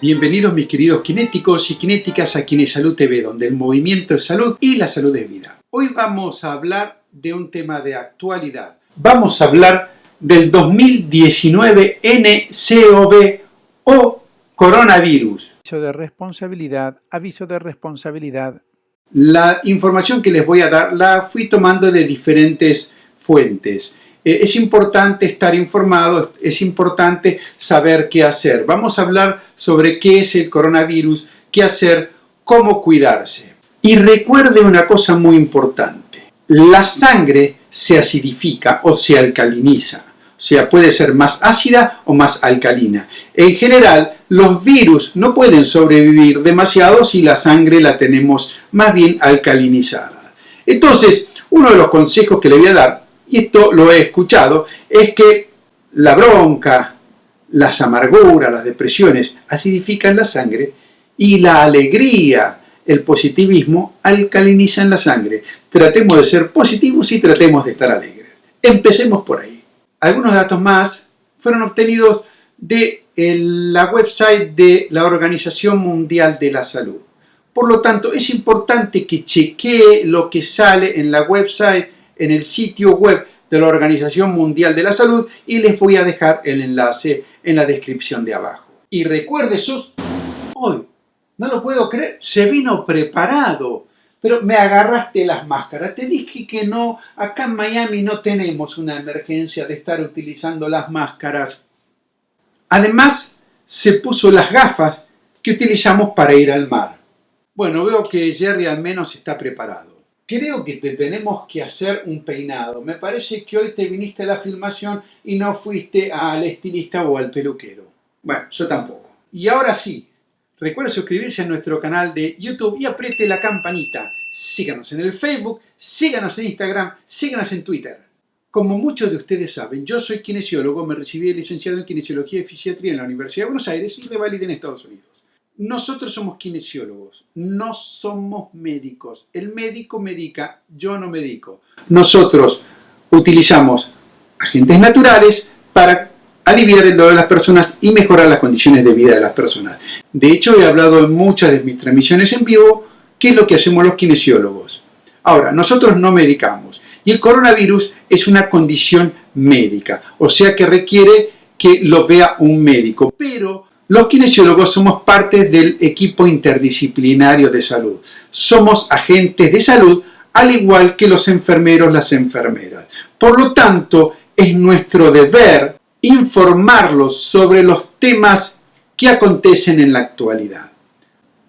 Bienvenidos mis queridos kinéticos y kinéticas a Salud TV, donde el movimiento es salud y la salud es vida. Hoy vamos a hablar de un tema de actualidad. Vamos a hablar del 2019 NCOV o coronavirus. Aviso de responsabilidad, aviso de responsabilidad. La información que les voy a dar la fui tomando de diferentes fuentes. Eh, es importante estar informado, es importante saber qué hacer. Vamos a hablar sobre qué es el coronavirus, qué hacer, cómo cuidarse. Y recuerde una cosa muy importante. La sangre se acidifica o se alcaliniza. O sea, puede ser más ácida o más alcalina. En general, los virus no pueden sobrevivir demasiado si la sangre la tenemos más bien alcalinizada. Entonces, uno de los consejos que le voy a dar y esto lo he escuchado, es que la bronca, las amarguras, las depresiones acidifican la sangre y la alegría, el positivismo alcalinizan la sangre. Tratemos de ser positivos y tratemos de estar alegres. Empecemos por ahí. Algunos datos más fueron obtenidos de la website de la Organización Mundial de la Salud. Por lo tanto, es importante que chequee lo que sale en la website en el sitio web de la Organización Mundial de la Salud y les voy a dejar el enlace en la descripción de abajo. Y recuerde sus... Hoy, no lo puedo creer, se vino preparado. Pero me agarraste las máscaras. Te dije que no, acá en Miami no tenemos una emergencia de estar utilizando las máscaras. Además, se puso las gafas que utilizamos para ir al mar. Bueno, veo que Jerry al menos está preparado creo que te tenemos que hacer un peinado. Me parece que hoy te viniste a la filmación y no fuiste al estilista o al peluquero. Bueno, yo tampoco. Y ahora sí, recuerda suscribirse a nuestro canal de YouTube y apriete la campanita. Síganos en el Facebook, síganos en Instagram, síganos en Twitter. Como muchos de ustedes saben, yo soy kinesiólogo, me recibí licenciado en Kinesiología y Fisiatría en la Universidad de Buenos Aires y revalidé en Estados Unidos. Nosotros somos kinesiólogos, no somos médicos. El médico medica, yo no medico. Nosotros utilizamos agentes naturales para aliviar el dolor de las personas y mejorar las condiciones de vida de las personas. De hecho, he hablado en muchas de mis transmisiones en vivo qué es lo que hacemos los kinesiólogos. Ahora, nosotros no medicamos y el coronavirus es una condición médica, o sea que requiere que lo vea un médico, pero los kinesiólogos somos parte del equipo interdisciplinario de salud. Somos agentes de salud al igual que los enfermeros, las enfermeras. Por lo tanto, es nuestro deber informarlos sobre los temas que acontecen en la actualidad.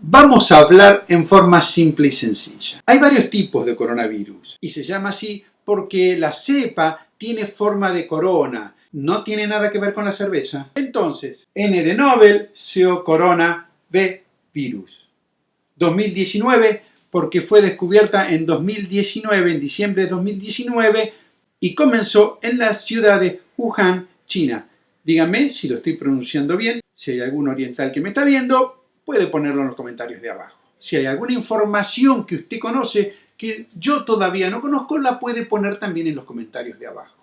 Vamos a hablar en forma simple y sencilla. Hay varios tipos de coronavirus y se llama así porque la cepa tiene forma de corona no tiene nada que ver con la cerveza. Entonces, N de Nobel, CO Corona, B virus. 2019, porque fue descubierta en 2019, en diciembre de 2019, y comenzó en la ciudad de Wuhan, China. Díganme si lo estoy pronunciando bien, si hay algún oriental que me está viendo, puede ponerlo en los comentarios de abajo. Si hay alguna información que usted conoce que yo todavía no conozco, la puede poner también en los comentarios de abajo.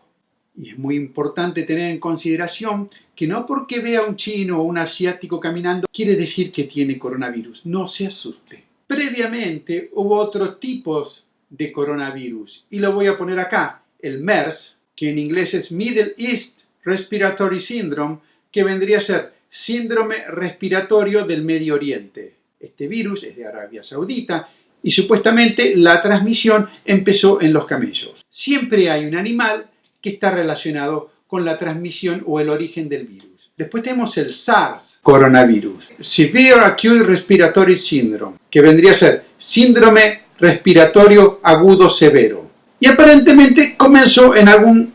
Y es muy importante tener en consideración que no porque vea un chino o un asiático caminando quiere decir que tiene coronavirus. No se asuste. Previamente hubo otros tipos de coronavirus y lo voy a poner acá. El MERS, que en inglés es Middle East Respiratory Syndrome, que vendría a ser síndrome respiratorio del Medio Oriente. Este virus es de Arabia Saudita y supuestamente la transmisión empezó en los camellos. Siempre hay un animal que está relacionado con la transmisión o el origen del virus. Después tenemos el SARS coronavirus, Severe Acute Respiratory Syndrome, que vendría a ser síndrome respiratorio agudo severo. Y aparentemente comenzó en algún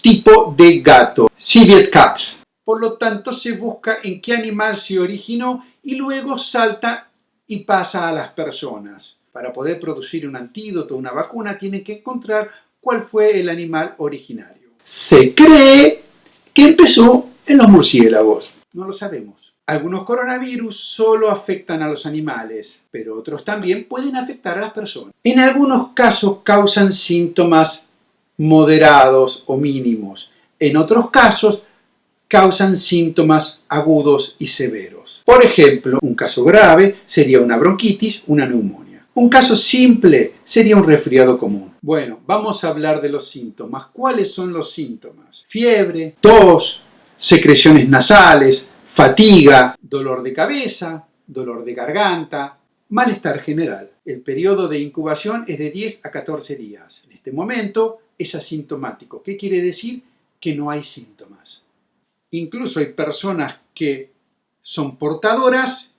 tipo de gato, Civet Cat. Por lo tanto, se busca en qué animal se originó y luego salta y pasa a las personas. Para poder producir un antídoto, una vacuna, tienen que encontrar cuál fue el animal originario. Se cree que empezó en los murciélagos. No lo sabemos. Algunos coronavirus solo afectan a los animales, pero otros también pueden afectar a las personas. En algunos casos causan síntomas moderados o mínimos. En otros casos causan síntomas agudos y severos. Por ejemplo, un caso grave sería una bronquitis, una neumonía. Un caso simple sería un resfriado común. Bueno, vamos a hablar de los síntomas. ¿Cuáles son los síntomas? Fiebre, tos, secreciones nasales, fatiga, dolor de cabeza, dolor de garganta, malestar general. El periodo de incubación es de 10 a 14 días. En este momento es asintomático. ¿Qué quiere decir? Que no hay síntomas. Incluso hay personas que son portadoras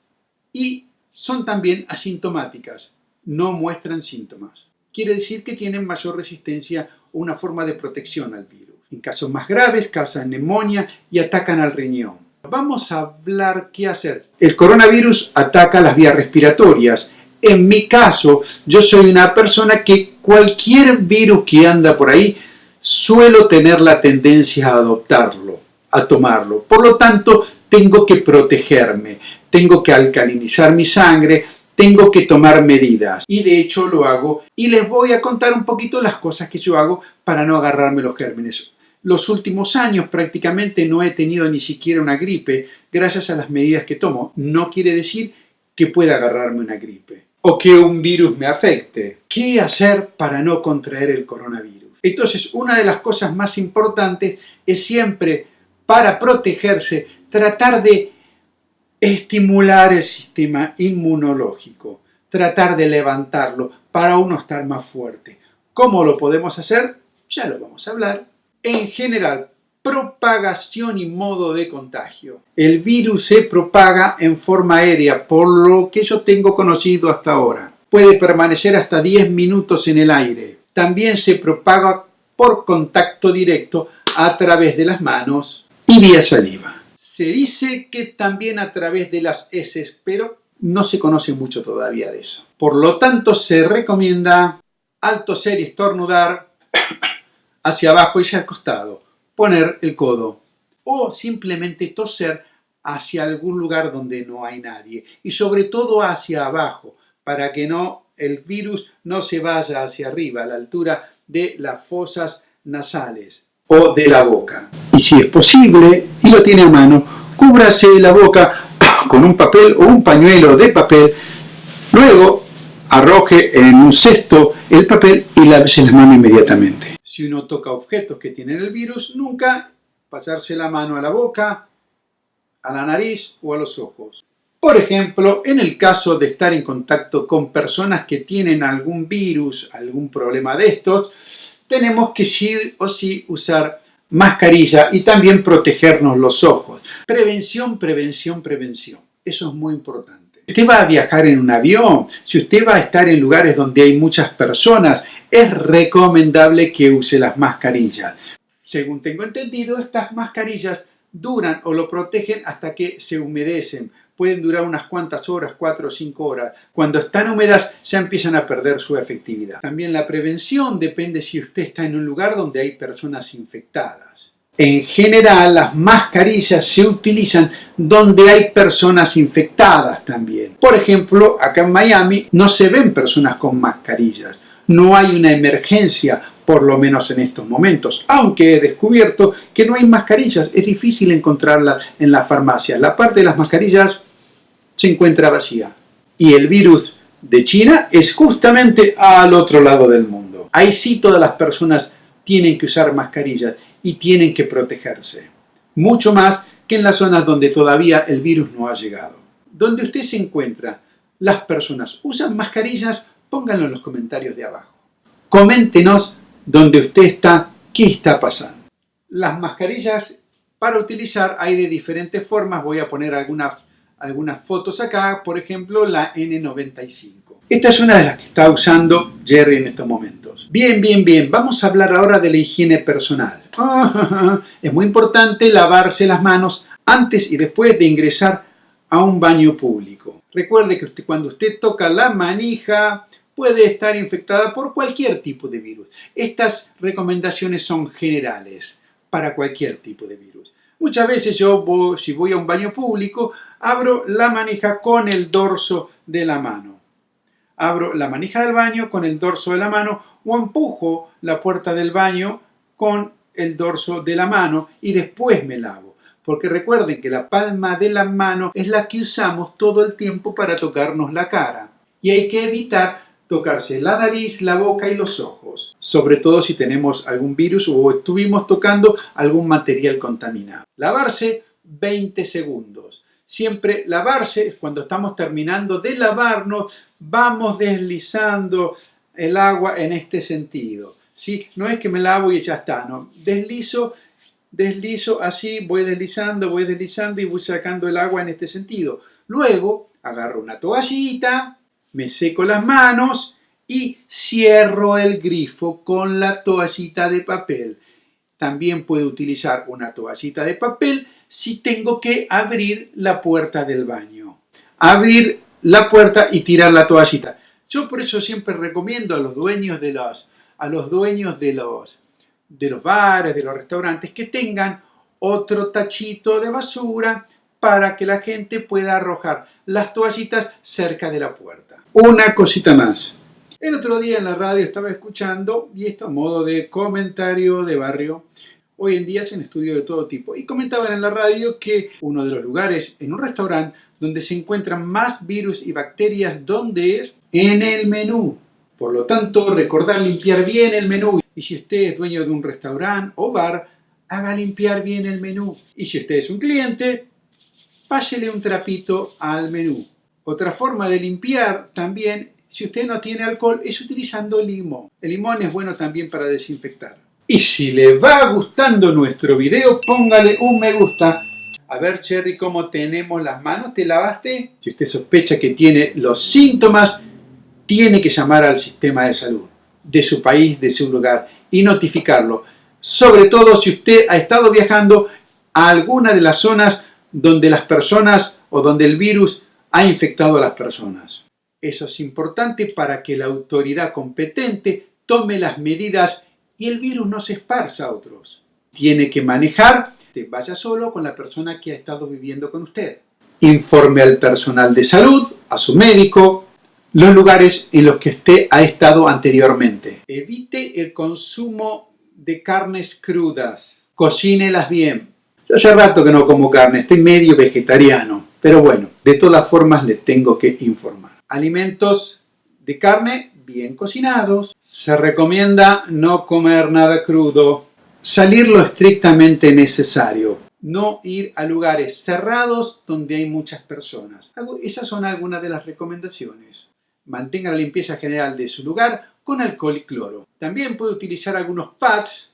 y son también asintomáticas, no muestran síntomas. Quiere decir que tienen mayor resistencia o una forma de protección al virus. En casos más graves causan neumonía y atacan al riñón. Vamos a hablar qué hacer. El coronavirus ataca las vías respiratorias. En mi caso, yo soy una persona que cualquier virus que anda por ahí, suelo tener la tendencia a adoptarlo a tomarlo. Por lo tanto, tengo que protegerme, tengo que alcalinizar mi sangre, tengo que tomar medidas. Y de hecho lo hago y les voy a contar un poquito las cosas que yo hago para no agarrarme los gérmenes. Los últimos años prácticamente no he tenido ni siquiera una gripe gracias a las medidas que tomo. No quiere decir que pueda agarrarme una gripe o que un virus me afecte. ¿Qué hacer para no contraer el coronavirus? Entonces, una de las cosas más importantes es siempre para protegerse, tratar de estimular el sistema inmunológico, tratar de levantarlo para uno estar más fuerte. ¿Cómo lo podemos hacer? Ya lo vamos a hablar. En general, propagación y modo de contagio. El virus se propaga en forma aérea, por lo que yo tengo conocido hasta ahora. Puede permanecer hasta 10 minutos en el aire. También se propaga por contacto directo a través de las manos, y vía saliva. Se dice que también a través de las heces, pero no se conoce mucho todavía de eso. Por lo tanto, se recomienda al toser y estornudar hacia abajo y hacia el costado, poner el codo. O simplemente toser hacia algún lugar donde no hay nadie. Y sobre todo hacia abajo para que no el virus no se vaya hacia arriba a la altura de las fosas nasales o de la boca. Y si es posible, y lo tiene a mano, cúbrase la boca con un papel o un pañuelo de papel, luego arroje en un cesto el papel y lávese la mano inmediatamente. Si uno toca objetos que tienen el virus, nunca pasarse la mano a la boca, a la nariz o a los ojos. Por ejemplo, en el caso de estar en contacto con personas que tienen algún virus, algún problema de estos, tenemos que sí o sí usar mascarilla y también protegernos los ojos. Prevención, prevención, prevención. Eso es muy importante. Si usted va a viajar en un avión, si usted va a estar en lugares donde hay muchas personas, es recomendable que use las mascarillas. Según tengo entendido, estas mascarillas duran o lo protegen hasta que se humedecen pueden durar unas cuantas horas, cuatro o cinco horas. Cuando están húmedas ya empiezan a perder su efectividad. También la prevención depende si usted está en un lugar donde hay personas infectadas. En general, las mascarillas se utilizan donde hay personas infectadas también. Por ejemplo, acá en Miami no se ven personas con mascarillas. No hay una emergencia por lo menos en estos momentos, aunque he descubierto que no hay mascarillas, es difícil encontrarlas en las farmacias. La parte de las mascarillas se encuentra vacía. Y el virus de China es justamente al otro lado del mundo. Ahí sí todas las personas tienen que usar mascarillas y tienen que protegerse. Mucho más que en las zonas donde todavía el virus no ha llegado. Donde usted se encuentra, las personas usan mascarillas, pónganlo en los comentarios de abajo. Coméntenos donde usted está, qué está pasando. Las mascarillas para utilizar hay de diferentes formas. Voy a poner algunas algunas fotos acá, por ejemplo la N95. Esta es una de las que está usando Jerry en estos momentos. Bien, bien, bien, vamos a hablar ahora de la higiene personal. es muy importante lavarse las manos antes y después de ingresar a un baño público. Recuerde que cuando usted toca la manija puede estar infectada por cualquier tipo de virus. Estas recomendaciones son generales para cualquier tipo de virus. Muchas veces yo, si voy a un baño público, abro la manija con el dorso de la mano. Abro la manija del baño con el dorso de la mano o empujo la puerta del baño con el dorso de la mano y después me lavo. porque recuerden que la palma de la mano es la que usamos todo el tiempo para tocarnos la cara. Y hay que evitar tocarse la nariz, la boca y los ojos, sobre todo si tenemos algún virus o estuvimos tocando algún material contaminado. Lavarse 20 segundos. Siempre lavarse, cuando estamos terminando de lavarnos, vamos deslizando el agua en este sentido. ¿sí? No es que me lavo y ya está, no. Deslizo, deslizo así, voy deslizando, voy deslizando y voy sacando el agua en este sentido. Luego agarro una toallita, me seco las manos y cierro el grifo con la toallita de papel. También puedo utilizar una toallita de papel si tengo que abrir la puerta del baño. Abrir la puerta y tirar la toallita. Yo por eso siempre recomiendo a los dueños de los, a los, dueños de los, de los bares, de los restaurantes, que tengan otro tachito de basura para que la gente pueda arrojar las toallitas cerca de la puerta. Una cosita más. El otro día en la radio estaba escuchando, y esto a modo de comentario de barrio, hoy en día hacen estudios de todo tipo, y comentaban en la radio que uno de los lugares en un restaurante donde se encuentran más virus y bacterias, ¿dónde es? En el menú. Por lo tanto, recordar limpiar bien el menú. Y si usted es dueño de un restaurante o bar, haga limpiar bien el menú. Y si usted es un cliente, pásele un trapito al menú. Otra forma de limpiar también, si usted no tiene alcohol, es utilizando limón. El limón es bueno también para desinfectar. Y si le va gustando nuestro video, póngale un me gusta a ver, Cherry, cómo tenemos las manos. ¿Te lavaste? Si usted sospecha que tiene los síntomas, tiene que llamar al sistema de salud de su país, de su lugar y notificarlo. Sobre todo si usted ha estado viajando a alguna de las zonas donde las personas o donde el virus ha infectado a las personas. Eso es importante para que la autoridad competente tome las medidas y el virus no se esparza a otros. Tiene que manejar vaya solo con la persona que ha estado viviendo con usted. Informe al personal de salud, a su médico, los lugares en los que usted ha estado anteriormente. Evite el consumo de carnes crudas. Cocínelas bien. Yo hace rato que no como carne, estoy medio vegetariano. Pero bueno, de todas formas le tengo que informar. Alimentos de carne bien cocinados. Se recomienda no comer nada crudo salir lo estrictamente necesario, no ir a lugares cerrados donde hay muchas personas. Esas son algunas de las recomendaciones. Mantenga la limpieza general de su lugar con alcohol y cloro. También puede utilizar algunos pads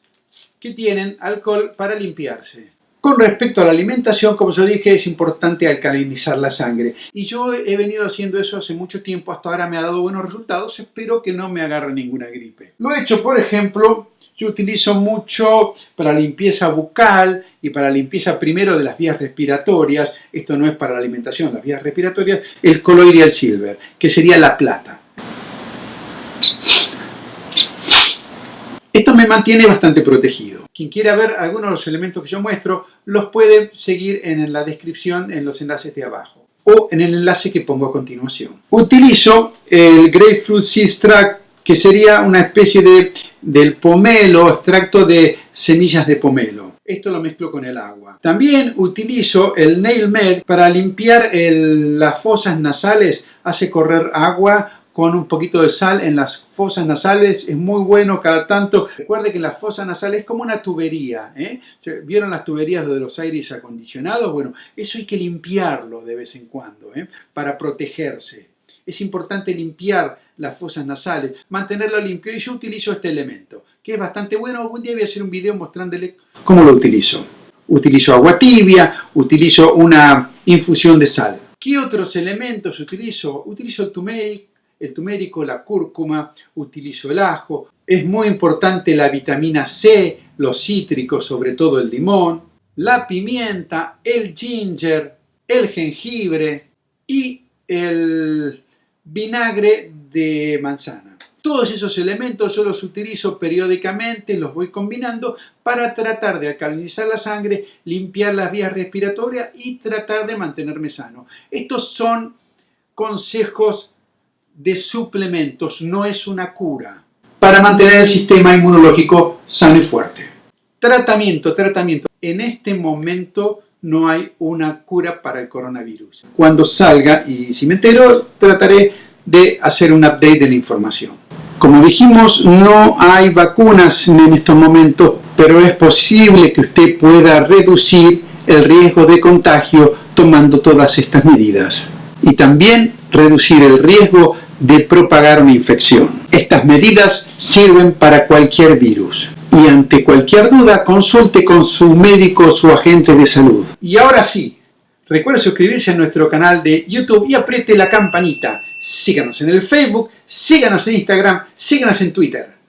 que tienen alcohol para limpiarse. Con respecto a la alimentación, como yo dije, es importante alcalinizar la sangre. Y yo he venido haciendo eso hace mucho tiempo, hasta ahora me ha dado buenos resultados, espero que no me agarre ninguna gripe. Lo he hecho, por ejemplo, yo utilizo mucho para limpieza bucal y para limpieza primero de las vías respiratorias, esto no es para la alimentación, las vías respiratorias, el colloidal silver, que sería la plata. Esto me mantiene bastante protegido. Quien quiera ver algunos de los elementos que yo muestro, los puede seguir en la descripción en los enlaces de abajo o en el enlace que pongo a continuación. Utilizo el Grapefruit Seed que sería una especie de, del pomelo, extracto de semillas de pomelo. Esto lo mezclo con el agua. También utilizo el Nail Med para limpiar las fosas nasales, hace correr agua con un poquito de sal en las fosas nasales, es muy bueno cada tanto. Recuerde que la fosa nasal es como una tubería, ¿eh? ¿vieron las tuberías de los aires acondicionados? Bueno, eso hay que limpiarlo de vez en cuando, ¿eh? para protegerse. Es importante limpiar las fosas nasales, mantenerlo limpio y yo utilizo este elemento, que es bastante bueno. Algún día voy a hacer un video mostrándole cómo lo utilizo. Utilizo agua tibia, utilizo una infusión de sal. ¿Qué otros elementos utilizo? Utilizo el turmeric, el turmérico, la cúrcuma, utilizo el ajo. Es muy importante la vitamina C, los cítricos, sobre todo el limón, la pimienta, el ginger, el jengibre y el vinagre de manzana. Todos esos elementos yo los utilizo periódicamente, los voy combinando para tratar de alcalinizar la sangre, limpiar las vías respiratorias y tratar de mantenerme sano. Estos son consejos de suplementos, no es una cura, para mantener el sistema inmunológico sano y fuerte. Tratamiento, tratamiento. En este momento no hay una cura para el coronavirus. Cuando salga, y si me entero, trataré de hacer un update de la información. Como dijimos, no hay vacunas en estos momentos, pero es posible que usted pueda reducir el riesgo de contagio tomando todas estas medidas. Y también reducir el riesgo de propagar una infección. Estas medidas sirven para cualquier virus. Y ante cualquier duda, consulte con su médico o su agente de salud. Y ahora sí, recuerde suscribirse a nuestro canal de YouTube y apriete la campanita. Síganos en el Facebook, síganos en Instagram, síganos en Twitter.